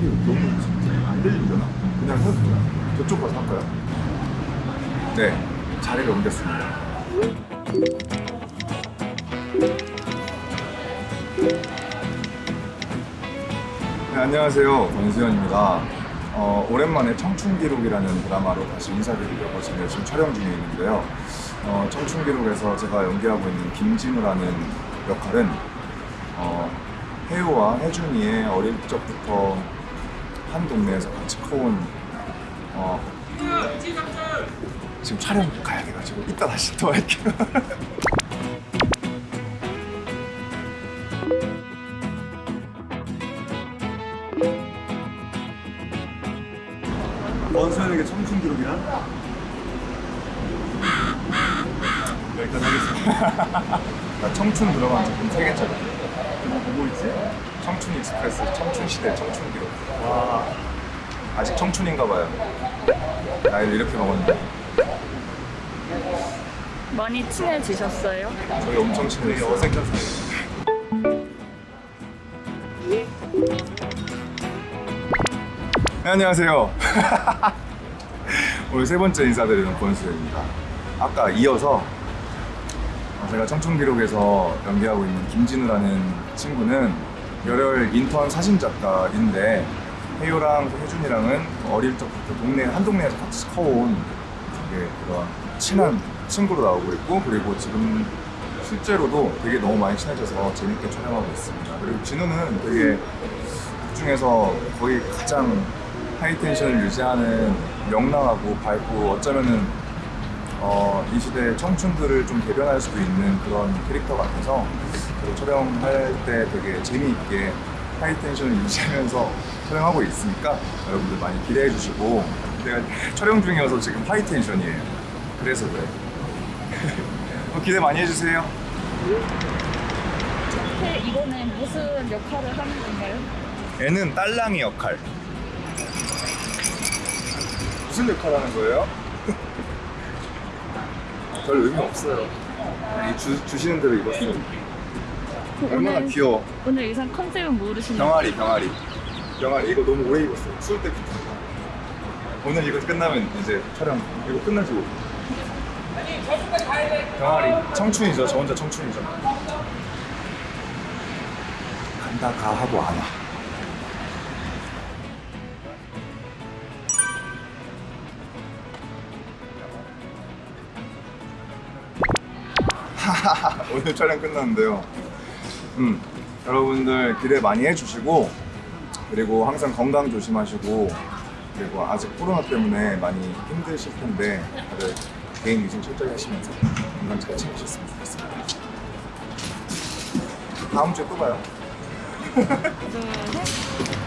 이게 너무 안 들리잖아. 그냥 해도 요 저쪽 가서 할까요? 네 자리를 옮겼습니다. 네, 안녕하세요. 권수현입니다. 어, 오랜만에 청춘기록이라는 드라마로 다시 인사드리려고 지금 열심히 촬영 중에 있는데요. 어, 청춘기록에서 제가 연기하고 있는 김진우라는 역할은 어, 해우와 혜준이의 어릴 적부터 한 동네에서 같이 커온 어, 지금 촬영 가야 돼가지고 이따 다시 또 할게요. 원소연에게 청춘 기록이란? 여기까지 하겠습니다. 나 청춘 들어간 작품 3개짜리 뭐 있지? 청춘 익스프레스, 청춘 시대, 청춘 기록. 와, 아직 청춘인가 봐요. 나이를 이렇게 먹었는데. 많이 친해지셨어요? 저희 엄청 친해졌어요. 어색한 사이. 네, 안녕하세요. 오늘 세 번째 인사드리는 권수입니다. 아까 이어서 제가 청춘기록에서 연기하고 있는 김진우라는 친구는 열혈 인턴 사진작가인데 혜유랑 혜준이랑은 어릴 적부터 동네 한 동네에서 같이 커온 되게 그런 친한 친구로 나오고 있고 그리고 지금 실제로도 되게 너무 많이 친해져서 재밌게 촬영하고 있습니다. 그리고 진우는 되게 그 중에서 거의 가장 high tension을 유지하는 명랑하고 밝고 어쩌면은 어, 이 시대의 청춘들을 좀 대변할 수도 있는 그런 캐릭터 같아서 그리고 촬영할 때 되게 재미있게 high tension을 유지하면서 촬영하고 있으니까 여러분들 많이 기대해 주시고 내가 촬영 중이어서 지금 high tension이에요. 그래서 그래. 어, 기대 많이 해주세요. 네, 이거는 무슨 역할을 하는 건가요? 얘는 딸랑이 역할. 무슨 역할 하는 거예요? 별 의미 없어요. 주, 주시는 대로 입었어 요 얼마나 오늘, 귀여워. 오늘 의상 컨셉은 모르시나요? 병아리 병아리. 병아리 이거 너무 오래 입었어요. 추울 때부터 오늘 이거 끝나면 이제 촬영 이거 끝나지고 병아리 청춘이죠. 저 혼자 청춘이죠. 간다 가 하고 안와. 오늘 촬영 끝났는데요 음, 여러분들 기대 많이 해주시고 그리고 항상 건강 조심하시고 그리고 아직 코로나 때문에 많이 힘드실 텐데 다들 개인 위생 철저히 하시면서 건강 잘 챙기셨으면 좋겠습니다. 다음 주에 또 봐요. 둘, 셋.